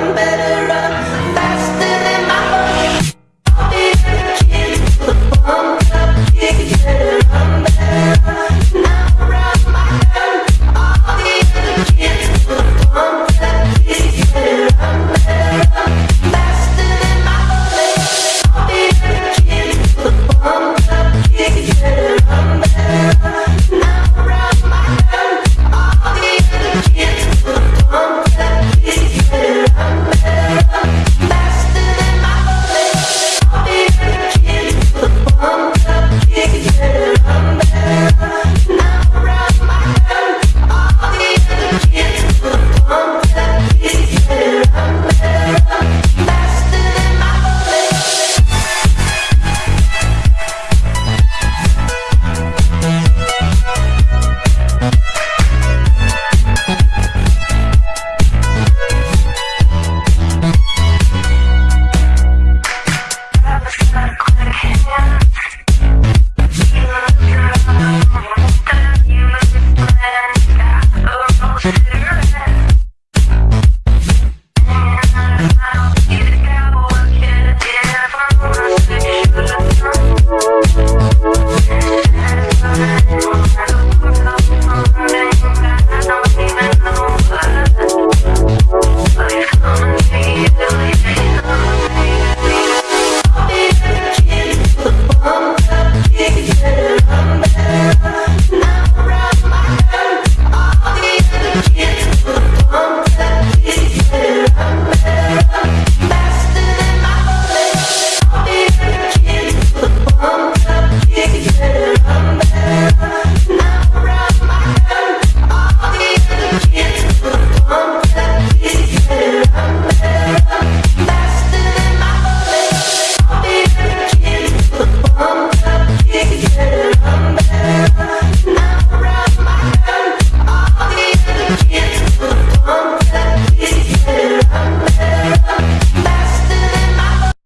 I'm better.